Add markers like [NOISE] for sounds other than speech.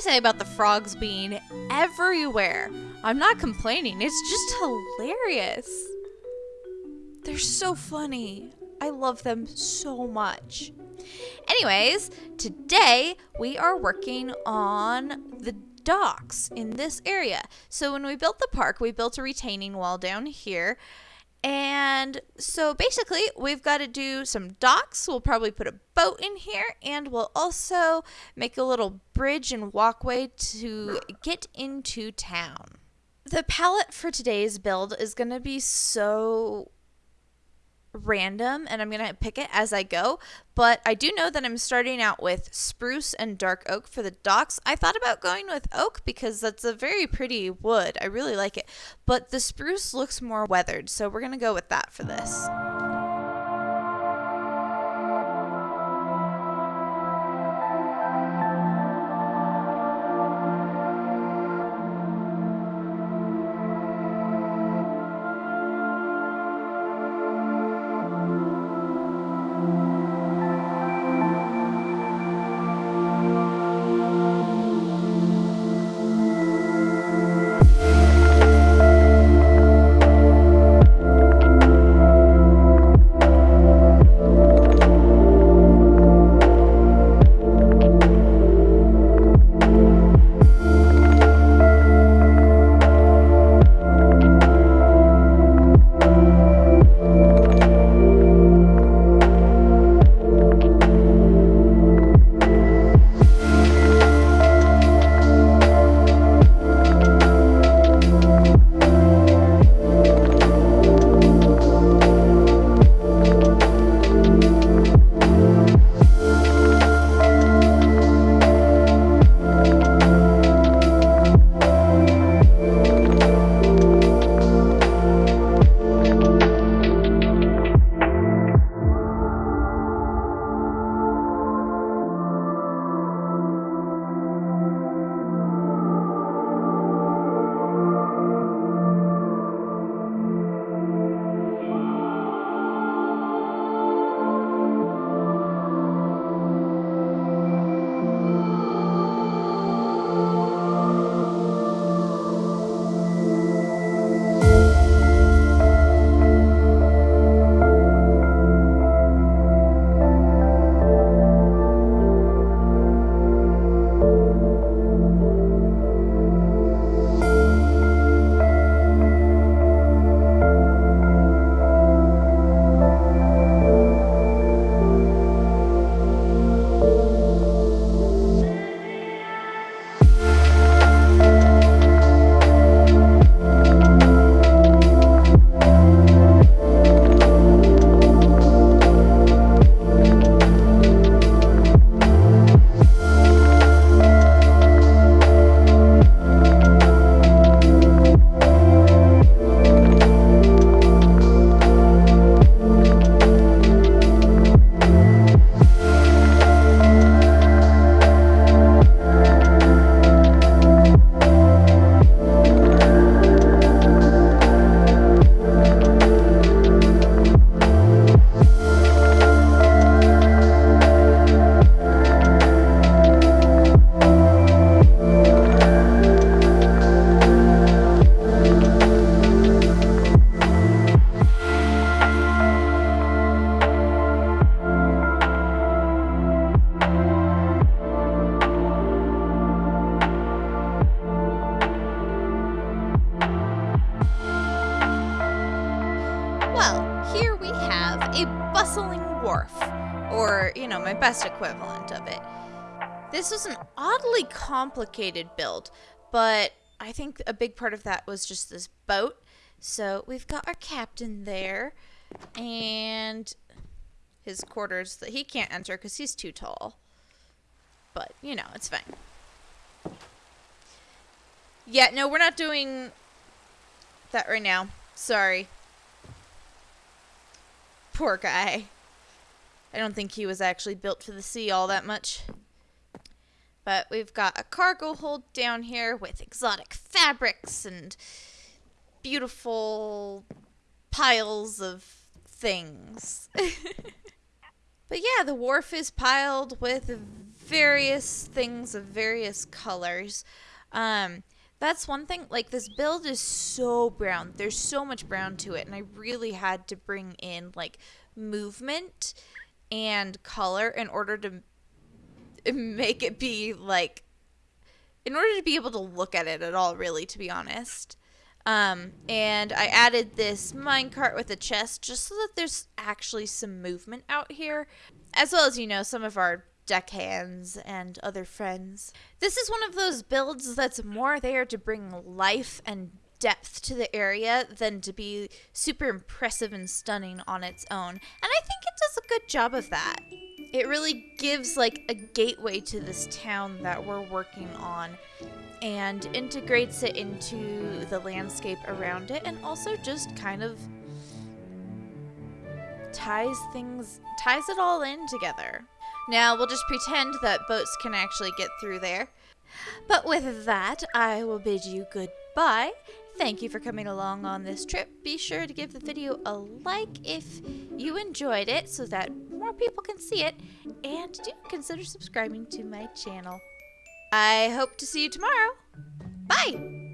I say about the frogs being everywhere? I'm not complaining. It's just hilarious. They're so funny. I love them so much. Anyways, today we are working on the docks in this area. So when we built the park, we built a retaining wall down here. And so basically, we've got to do some docks. We'll probably put a boat in here, and we'll also make a little bridge and walkway to get into town. The palette for today's build is going to be so random and I'm going to pick it as I go. But I do know that I'm starting out with spruce and dark oak for the docks. I thought about going with oak because that's a very pretty wood. I really like it. But the spruce looks more weathered, so we're going to go with that for this. A bustling wharf, or, you know, my best equivalent of it. This was an oddly complicated build, but I think a big part of that was just this boat. So we've got our captain there, and his quarters that he can't enter because he's too tall. But, you know, it's fine. Yeah, no, we're not doing that right now. Sorry. Poor guy. I don't think he was actually built for the sea all that much. But we've got a cargo hold down here with exotic fabrics and beautiful piles of things. [LAUGHS] but yeah, the wharf is piled with various things of various colors. Um, that's one thing. Like this build is so brown. There's so much brown to it, and I really had to bring in like movement and color in order to [LAUGHS] make it be like in order to be able to look at it at all really to be honest um, and I added this minecart with a chest just so that there's actually some movement out here as well as you know some of our deckhands and other friends this is one of those builds that's more there to bring life and depth to the area than to be super impressive and stunning on its own. And I think it does a good job of that. It really gives like a gateway to this town that we're working on and integrates it into the landscape around it and also just kind of ties things ties it all in together. Now we'll just pretend that boats can actually get through there. But with that, I will bid you goodbye Thank you for coming along on this trip. Be sure to give the video a like if you enjoyed it so that more people can see it. And do consider subscribing to my channel. I hope to see you tomorrow. Bye!